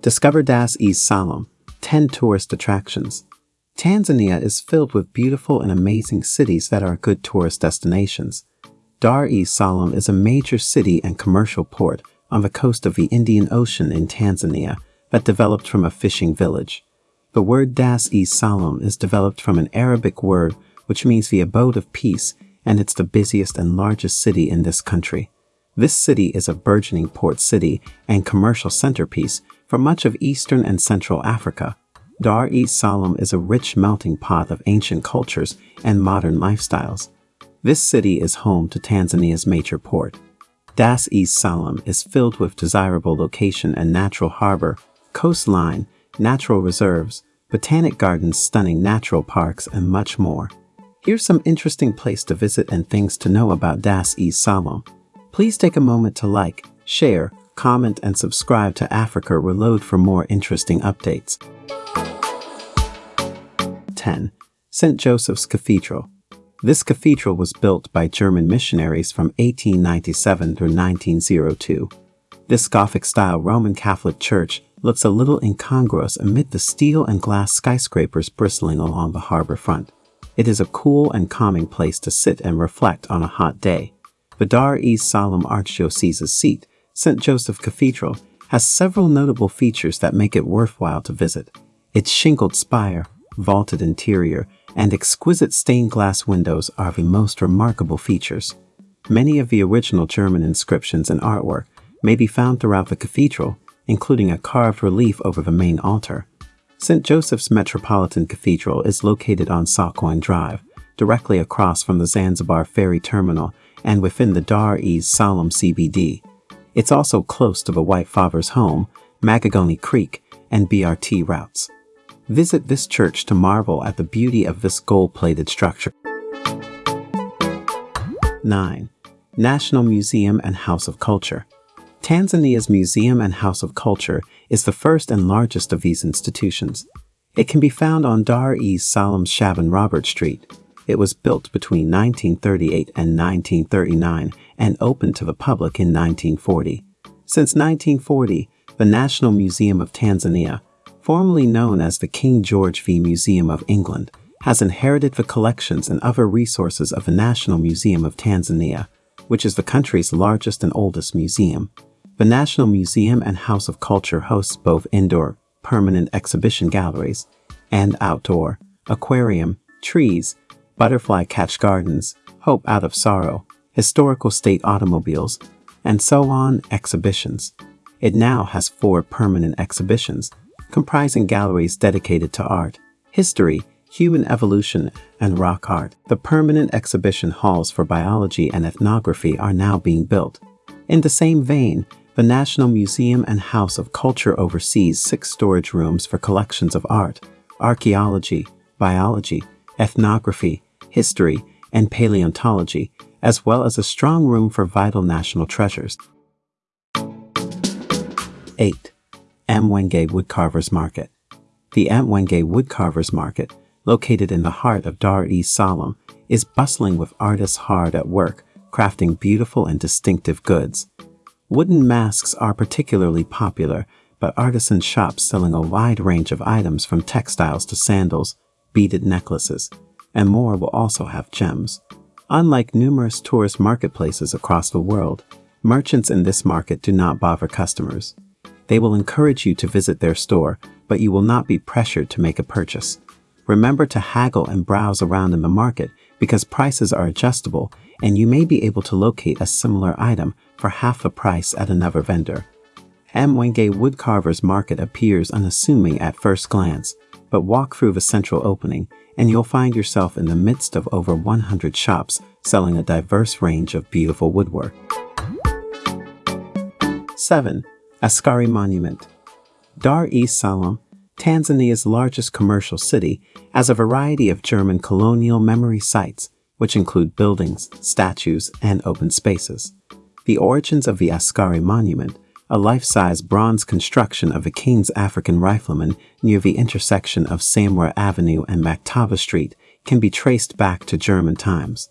Discover Dar es Salaam, 10 tourist attractions. Tanzania is filled with beautiful and amazing cities that are good tourist destinations. Dar es Salaam is a major city and commercial port on the coast of the Indian Ocean in Tanzania that developed from a fishing village. The word Dar es Salaam is developed from an Arabic word which means the abode of peace, and it's the busiest and largest city in this country. This city is a burgeoning port city and commercial centerpiece for much of Eastern and Central Africa. Dar es Salaam is a rich melting pot of ancient cultures and modern lifestyles. This city is home to Tanzania's major port. Dar es Salaam is filled with desirable location and natural harbor, coastline, natural reserves, botanic gardens, stunning natural parks, and much more. Here's some interesting place to visit and things to know about Dar es Salaam. Please take a moment to like, share, comment, and subscribe to Africa Reload for more interesting updates. 10. St. Joseph's Cathedral. This cathedral was built by German missionaries from 1897 through 1902. This Gothic-style Roman Catholic church looks a little incongruous amid the steel and glass skyscrapers bristling along the harbor front. It is a cool and calming place to sit and reflect on a hot day. The Dar es Salaam Archdiocese's seat, St. Joseph Cathedral, has several notable features that make it worthwhile to visit. Its shingled spire, vaulted interior, and exquisite stained glass windows are the most remarkable features. Many of the original German inscriptions and artwork may be found throughout the cathedral, including a carved relief over the main altar. St. Joseph's Metropolitan Cathedral is located on Sokoine Drive, directly across from the Zanzibar Ferry Terminal and within the Dar es Salaam CBD. It's also close to the White Father's home, Magogoni Creek, and BRT routes. Visit this church to marvel at the beauty of this gold-plated structure. 9. National Museum and House of Culture Tanzania's Museum and House of Culture is the first and largest of these institutions. It can be found on Dar es Salaam Shaban Robert Street, it was built between 1938 and 1939 and opened to the public in 1940. Since 1940, the National Museum of Tanzania, formerly known as the King George V Museum of England, has inherited the collections and other resources of the National Museum of Tanzania, which is the country's largest and oldest museum. The National Museum and House of Culture hosts both indoor, permanent exhibition galleries, and outdoor, aquarium, trees, Butterfly Catch Gardens, Hope Out of Sorrow, Historical State Automobiles, and so on exhibitions. It now has four permanent exhibitions, comprising galleries dedicated to art, history, human evolution, and rock art. The permanent exhibition halls for biology and ethnography are now being built. In the same vein, the National Museum and House of Culture oversees six storage rooms for collections of art, archaeology, biology, ethnography, history, and paleontology, as well as a strong room for vital national treasures. 8. Mwenge Woodcarvers Market The Mwenge Woodcarvers Market, located in the heart of Dar es Salaam, is bustling with artists hard at work, crafting beautiful and distinctive goods. Wooden masks are particularly popular, but artisan shops selling a wide range of items from textiles to sandals, beaded necklaces, and more will also have gems. Unlike numerous tourist marketplaces across the world, merchants in this market do not bother customers. They will encourage you to visit their store, but you will not be pressured to make a purchase. Remember to haggle and browse around in the market because prices are adjustable and you may be able to locate a similar item for half the price at another vendor. Mwenge Woodcarvers Market appears unassuming at first glance, but walk through the central opening and you'll find yourself in the midst of over 100 shops selling a diverse range of beautiful woodwork. 7. Askari Monument Dar es Salaam, Tanzania's largest commercial city, has a variety of German colonial memory sites, which include buildings, statues, and open spaces. The origins of the Askari Monument a life-size bronze construction of a King's African rifleman near the intersection of Samora Avenue and Maktaba Street can be traced back to German times.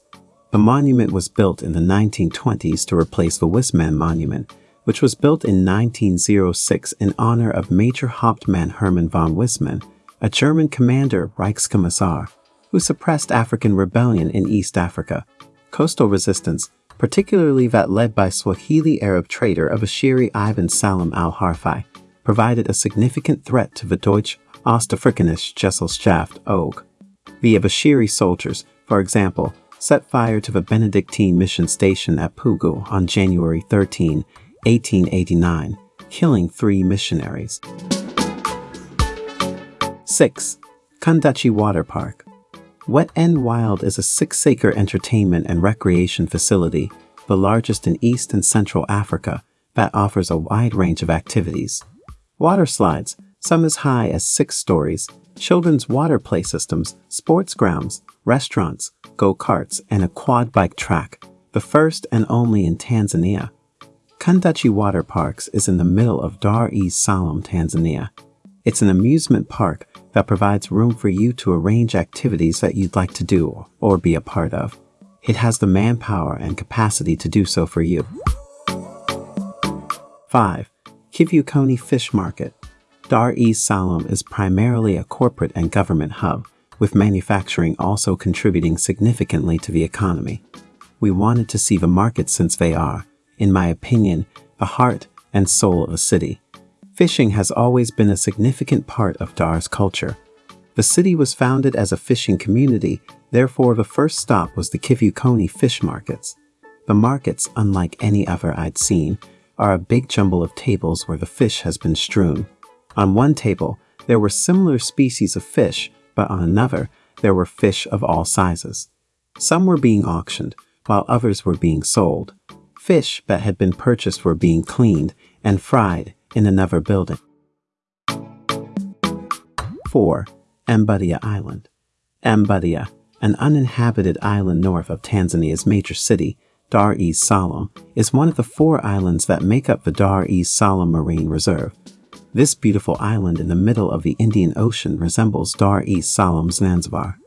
The monument was built in the 1920s to replace the Wissmann Monument, which was built in 1906 in honor of Major Hauptmann Hermann von Wissmann, a German commander Reichskommissar, who suppressed African rebellion in East Africa. Coastal resistance, particularly that led by Swahili Arab trader Abushiri Ibn Salam al-Harfi, provided a significant threat to the Deutsche Ostafrikanische Gesellschaft OG. The Abushiri soldiers, for example, set fire to the Benedictine mission station at Pugu on January 13, 1889, killing three missionaries. 6. Kunduchi Water Park Wet N Wild is a six-acre entertainment and recreation facility, the largest in East and Central Africa, that offers a wide range of activities. Water slides, some as high as six stories, children's water play systems, sports grounds, restaurants, go-karts, and a quad bike track, the first and only in Tanzania. Kunduchi Water Parks is in the middle of Dar es Salaam, Tanzania. It's an amusement park that provides room for you to arrange activities that you'd like to do or be a part of. It has the manpower and capacity to do so for you. 5. Kivukoni Fish Market Dar es Salaam is primarily a corporate and government hub, with manufacturing also contributing significantly to the economy. We wanted to see the market since they are, in my opinion, the heart and soul of a city. Fishing has always been a significant part of Dar's culture. The city was founded as a fishing community, therefore the first stop was the Kivukoni fish markets. The markets, unlike any other I'd seen, are a big jumble of tables where the fish has been strewn. On one table, there were similar species of fish, but on another, there were fish of all sizes. Some were being auctioned, while others were being sold. Fish that had been purchased were being cleaned and fried in another building. 4. Mbudia Island Mbudia, an uninhabited island north of Tanzania's major city, Dar es Salaam, is one of the four islands that make up the Dar es Salaam Marine Reserve. This beautiful island in the middle of the Indian Ocean resembles Dar es Salaam's Zanzibar.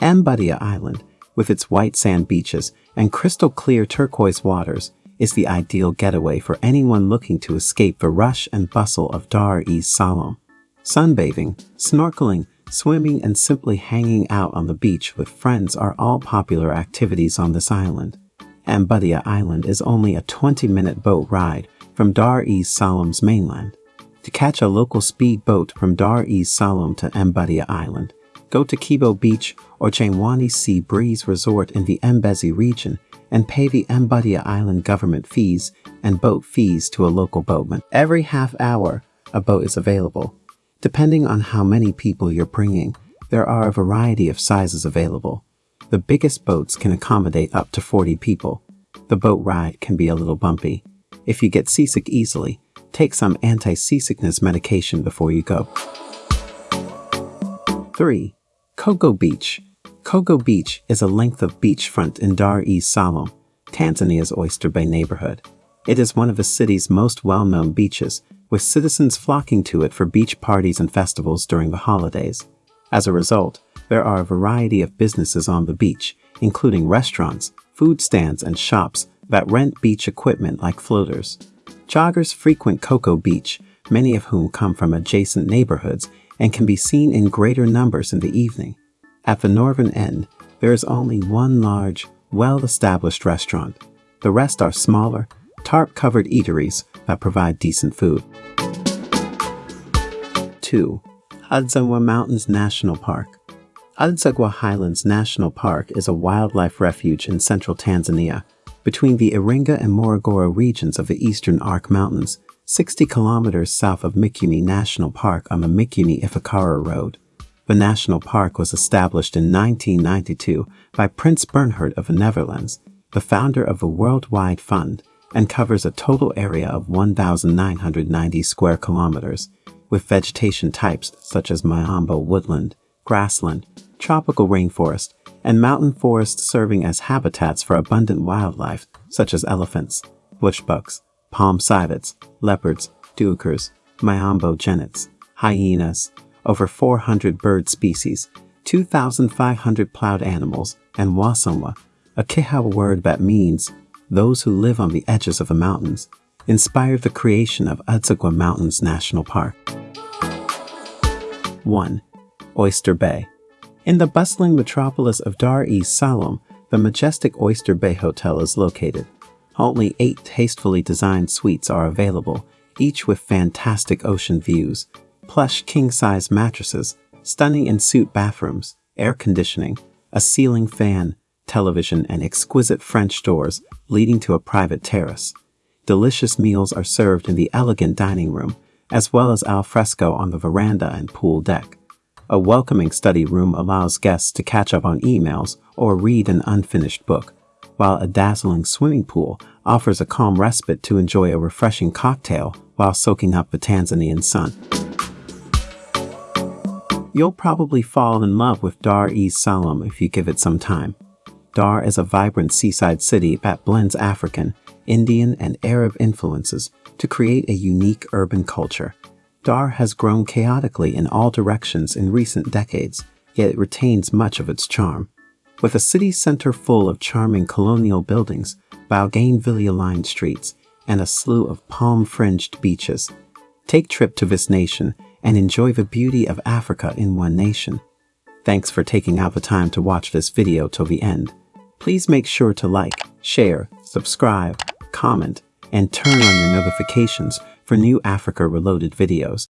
Mbudia Island, with its white sand beaches and crystal clear turquoise waters, is the ideal getaway for anyone looking to escape the rush and bustle of Dar es Salaam. Sunbathing, snorkeling, swimming, and simply hanging out on the beach with friends are all popular activities on this island. Mbudia Island is only a 20-minute boat ride from Dar es Salaam's mainland. To catch a local speedboat from Dar es Salaam to Mbudia Island, go to Kibo Beach or Jangwani Sea Breeze Resort in the Mbezi region and pay the Mbudia Island government fees and boat fees to a local boatman. Every half hour, a boat is available. Depending on how many people you're bringing, there are a variety of sizes available. The biggest boats can accommodate up to 40 people. The boat ride can be a little bumpy. If you get seasick easily, Take some anti-seasickness medication before you go. 3. Coco Beach Coco Beach is a length of beachfront in Dar es Salaam, Tanzania's Oyster Bay neighborhood. It is one of the city's most well-known beaches, with citizens flocking to it for beach parties and festivals during the holidays. As a result, there are a variety of businesses on the beach, including restaurants, food stands, and shops that rent beach equipment like floaters. Joggers frequent Coco Beach, many of whom come from adjacent neighborhoods and can be seen in greater numbers in the evening. At the northern end, there is only one large, well-established restaurant. The rest are smaller, tarp-covered eateries that provide decent food. 2. Udzungwa Mountains National Park Udzungwa Highlands National Park is a wildlife refuge in central Tanzania between the Iringa and Morogoro regions of the eastern Arc Mountains, 60 kilometers south of Mikumi National Park on the Mikumi-Ifakara Road. The national park was established in 1992 by Prince Bernhard of the Netherlands, the founder of the Worldwide Fund, and covers a total area of 1,990 square kilometers, with vegetation types such as Miombo woodland, grassland, tropical rainforest, and mountain forests serving as habitats for abundant wildlife such as elephants, bushbucks, palm civets, leopards, duikers, Miombo genets, hyenas, over 400 bird species, 2,500 plowed animals, and wasonwa, a Kihawa word that means those who live on the edges of the mountains, inspired the creation of Udzungwa Mountains National Park. 1. Oyster Bay. In the bustling metropolis of Dar es Salaam, the majestic Oyster Bay Hotel is located. Only eight tastefully designed suites are available, each with fantastic ocean views, plush king-size mattresses, stunning in-suite bathrooms, air conditioning, a ceiling fan, television, and exquisite French doors leading to a private terrace. Delicious meals are served in the elegant dining room, as well as al fresco on the veranda and pool deck. A welcoming study room allows guests to catch up on emails or read an unfinished book, while a dazzling swimming pool offers a calm respite to enjoy a refreshing cocktail while soaking up the Tanzanian sun. You'll probably fall in love with Dar es Salaam if you give it some time. Dar is a vibrant seaside city that blends African, Indian, and Arab influences to create a unique urban culture. Dar has grown chaotically in all directions in recent decades, yet it retains much of its charm. With a city center full of charming colonial buildings, bougainvillea-lined streets, and a slew of palm-fringed beaches, take trip to this nation and enjoy the beauty of Africa in one nation. Thanks for taking out the time to watch this video till the end. Please make sure to like, share, subscribe, comment, and turn on your notifications for new Africa Reloaded videos.